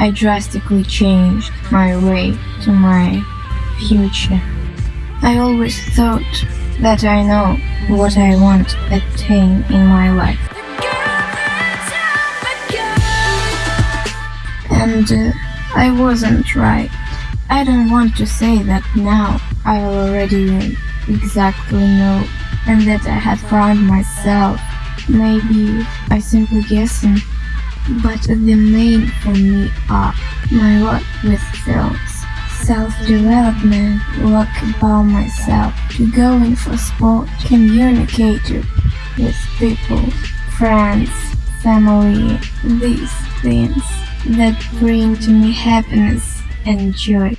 I drastically changed my way to my future. I always thought that I know what I want to attain in my life. And uh, I wasn't right. I don't want to say that now I already exactly know and that I had found myself. Maybe I simply guessing, but the main for me are my work with films, self-development, work about myself, going for sport, communicating with people, friends, family, these things that bring to me happiness and joy.